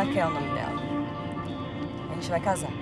Raquel é o nome dela. A gente vai casar.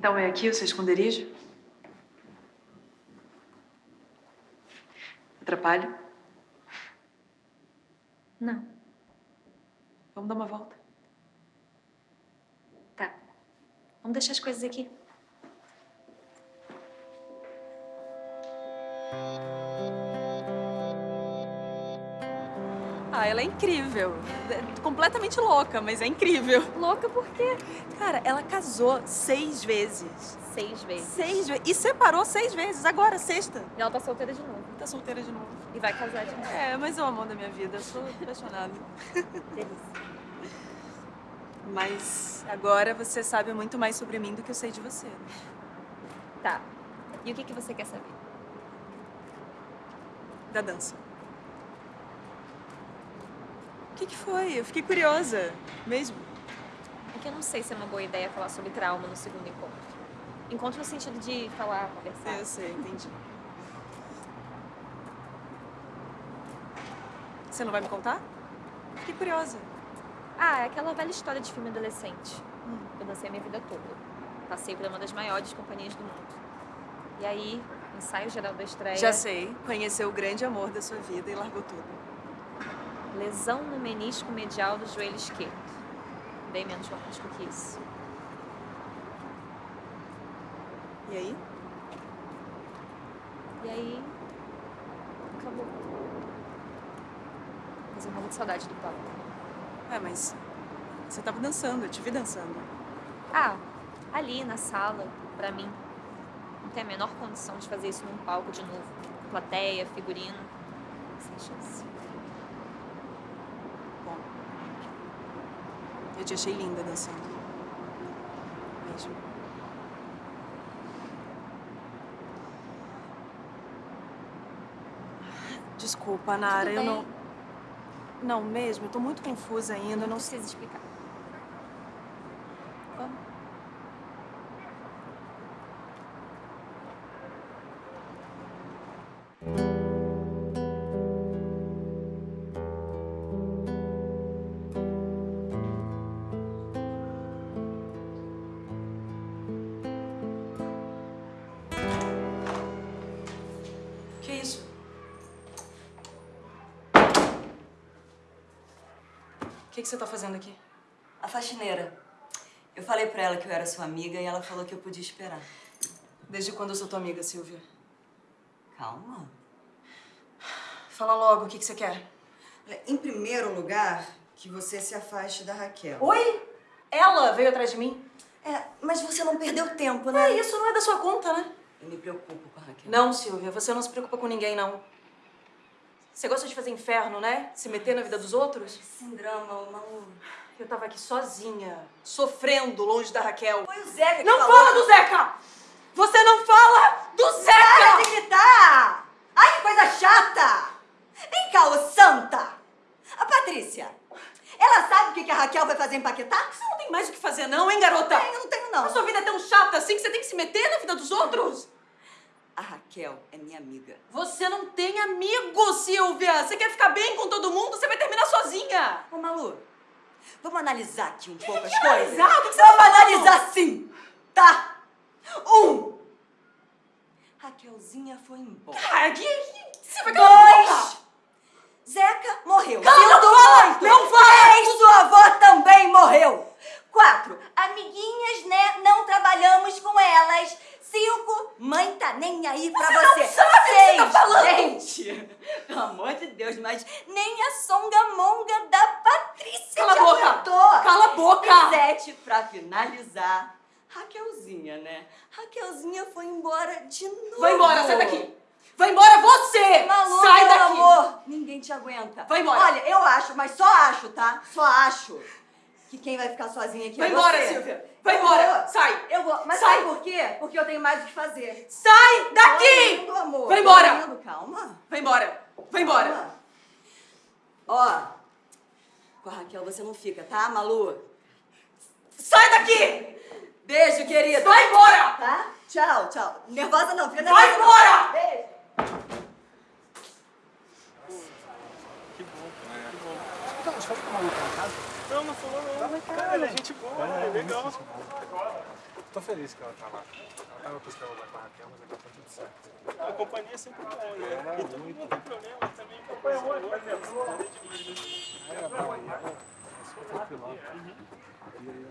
Então é aqui o seu esconderijo? Atrapalho? Não. Vamos dar uma volta? Tá. Vamos deixar as coisas aqui. Ela é incrível. É completamente louca, mas é incrível. Louca por quê? Cara, ela casou seis vezes. Seis vezes. Seis vezes. E separou seis vezes. Agora, sexta. E ela tá solteira de novo. Tá solteira de novo. E vai casar de novo. É, mas é o amor da minha vida. Eu sou apaixonada. Delícia. Mas agora você sabe muito mais sobre mim do que eu sei de você. Tá. E o que, que você quer saber? Da dança. O que, que foi? Eu fiquei curiosa. Mesmo. É que eu não sei se é uma boa ideia falar sobre trauma no segundo encontro. Encontro no sentido de falar, conversar. Eu sei, entendi. Você não vai me contar? Fiquei curiosa. Ah, é aquela velha história de filme adolescente. Eu dancei a minha vida toda. Passei por uma das maiores companhias do mundo. E aí, ensaio geral da estreia... Já sei. Conheceu o grande amor da sua vida e largou tudo. Lesão no menisco medial do joelho esquerdo. Bem menos romântico que isso. E aí? E aí... Acabou. Mas eu morro de saudade do palco. É, mas você tava dançando, eu te vi dançando. Ah, ali na sala, pra mim. Não tem a menor condição de fazer isso num palco de novo. Plateia, figurino. Sem chance. Bom, eu te achei linda dançando. Mesmo. Desculpa, Nara, eu não... Não, mesmo, eu tô muito confusa ainda, eu não Não precisa explicar. Que, que você tá fazendo aqui? A faxineira. Eu falei pra ela que eu era sua amiga e ela falou que eu podia esperar. Desde quando eu sou tua amiga, Silvia? Calma. Fala logo, o que, que você quer? Em primeiro lugar, que você se afaste da Raquel. Oi? Ela veio atrás de mim? É, mas você não perdeu tempo, né? É, isso não é da sua conta, né? Eu me preocupo com a Raquel. Não, Silvia, você não se preocupa com ninguém, não. Você gosta de fazer inferno, né? Se meter na vida dos outros? Sem drama, Malu. Eu tava aqui sozinha, sofrendo longe da Raquel. Foi o Zeca que Não falou. fala do Zeca! Você não fala do Para Zeca! de gritar! Ai, que coisa chata! Vem cá, ô santa! A Patrícia, ela sabe o que que a Raquel vai fazer em Paquetá? Você não tem mais o que fazer, não, hein, garota? Eu não tenho, não. A sua vida é tão chata assim que você tem que se meter na vida dos outros? Raquel é minha amiga. Você não tem amigo, Silvia! Você quer ficar bem com todo mundo, você vai terminar sozinha! Ô, Malu, vamos analisar aqui um pouco as que coisas? analisar? O que que você tá vamos analisar sim, tá? Um. Raquelzinha foi embora. Ah, que, que, você vai! Dois. Zeca morreu. Sinto não fala, não fala. Três, sua avó também morreu. Quatro. Amiguinhas, né? Não trabalhamos com tá nem aí pra você. sabe o que você tá falando? Gente, pelo amor de Deus, mas nem a songamonga da Patrícia Cala a boca! aguentou. Cala a boca! Sete, pra finalizar, Raquelzinha, né? Raquelzinha foi embora de novo. Vai embora, sai daqui! Vai embora você! Malu, sai daqui! amor, ninguém te aguenta. Vai embora. Olha, eu acho, mas só acho, tá? Só acho que quem vai ficar sozinha aqui Vai é embora, você. Silvia! Vai Eu embora! vou. Sai! Eu vou. Mas Sai. por quê? Porque eu tenho mais o que fazer. Sai daqui! indo, amor. Vai embora. Calma. Vai embora! Vai embora! Calma. Ó, com a Raquel você não fica, tá, Malu? Sai daqui! Beijo, querida. Vai embora! Tá? Tchau, tchau. Nervosa não, fica nervosa. Vai embora! Beijo. Então, você falou com o maluco lá em casa? Não, não falou não. Cara, ele é gente boa, é, legal. Tô feliz que ela tá lá. Ela tava buscando lá com a Raquel, mas agora tá tudo certo. A companhia é sempre bom, né? É, E muito. não tem problema também com a coisa boa, né? Aí a bom aí, ela ficou tranquilão. E aí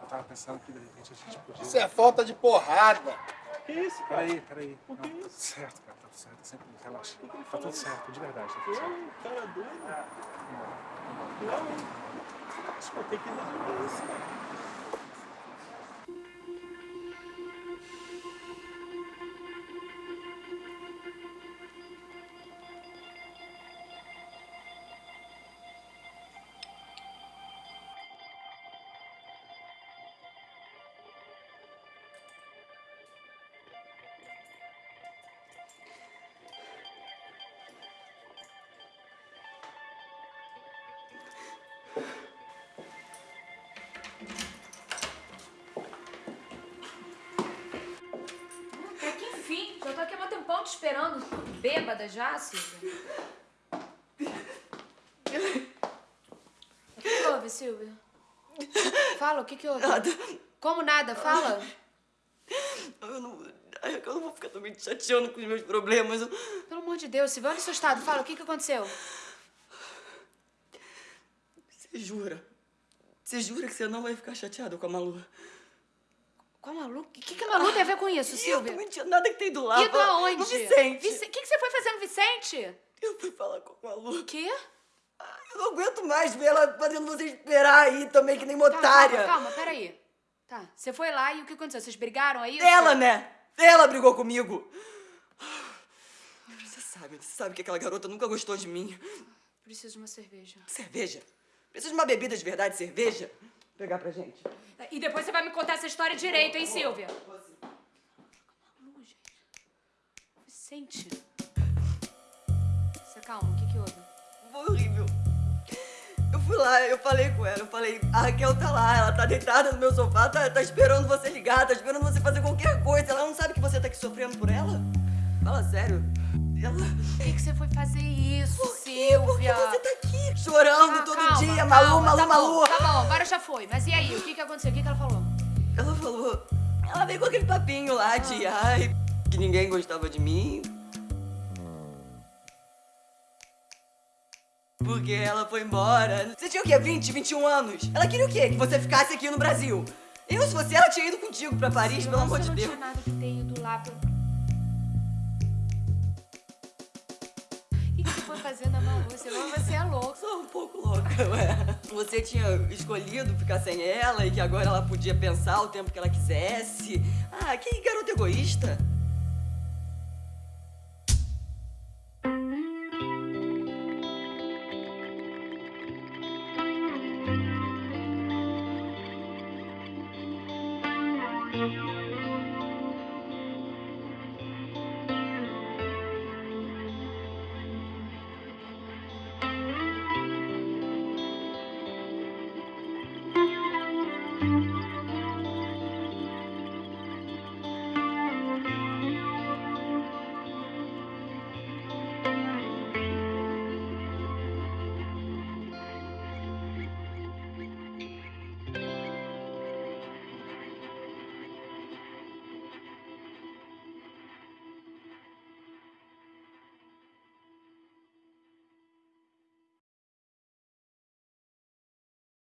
eu tava pensando que de repente a gente podia... Isso é falta de porrada. Que isso, cara? Peraí, peraí. Não, que tá tudo isso? certo, cara. Tá tudo certo. Sempre relaxa. Tá tudo certo, de verdade. Tá tudo certo. Não, cara é doido. Não. Pô, tem que resolver isso, cara. É te esperando. Bêbada já, Silvia? O que, houve, Silvia? Fala, o que, que houve? Nada. Como nada? Fala. Eu não, eu não vou ficar também te chateando com os meus problemas. Eu- Pelo amor de Deus, Silvia, olha o seu estado. Fala, o que, que aconteceu? Você jura? Você jura que você não vai ficar chateado com a Malu? Qual Malu? O que, que a Malu tem a ver com isso, Eu Silvia? não tinha nada que tem do lado. Ido aonde? No Vicente. Vice- O que, que você foi fazer no Vicente? Eu fui falar com a Malu. O quê? Eu não aguento mais ver ela fazendo você esperar aí também, que nem uma Tá, otária. calma, calma, peraí. Tá, você foi lá e o que aconteceu? Vocês brigaram aí? Ela, né? Ela brigou comigo. Você sabe, você sabe que aquela garota nunca gostou de mim. Preciso de uma cerveja. Cerveja? Preciso de uma bebida de verdade, cerveja? Pegar pra gente. E depois você vai me contar essa história direito, hein, Silvia? Vicente. Você calma, o que que houve? Foi horrível. Eu fui lá, eu falei com ela, eu falei, a Raquel tá lá, ela tá deitada no meu sofá, tá, tá esperando você ligar, tá esperando você fazer qualquer coisa. Ela não sabe que você tá aqui sofrendo por ela? Fala sério. Ela. Por que, que você foi fazer isso, Por? Silvia? Porque você tá aqui chorando Ah, todo calma, dia, calma, Malu, Malu, tá Malu. Bom, tá bom, agora já foi. Mas e aí, o que que aconteceu? O que que ela falou? Ela falou. Ela veio com aquele papinho lá de ai, que ninguém gostava de mim. Porque ela foi embora. Você tinha o quê? 20, 21 anos? Ela queria o quê? Que você ficasse aqui no Brasil. Eu, se fosse ela, tinha ido contigo pra Paris, pelo amor de Você Deus. não tinha nada que ter ido lá pra... fazer na Malu? Você, é louco. Sou um pouco louca, ué. Você tinha escolhido ficar sem ela e que agora ela podia pensar o tempo que ela quisesse. Ah, que garota egoísta.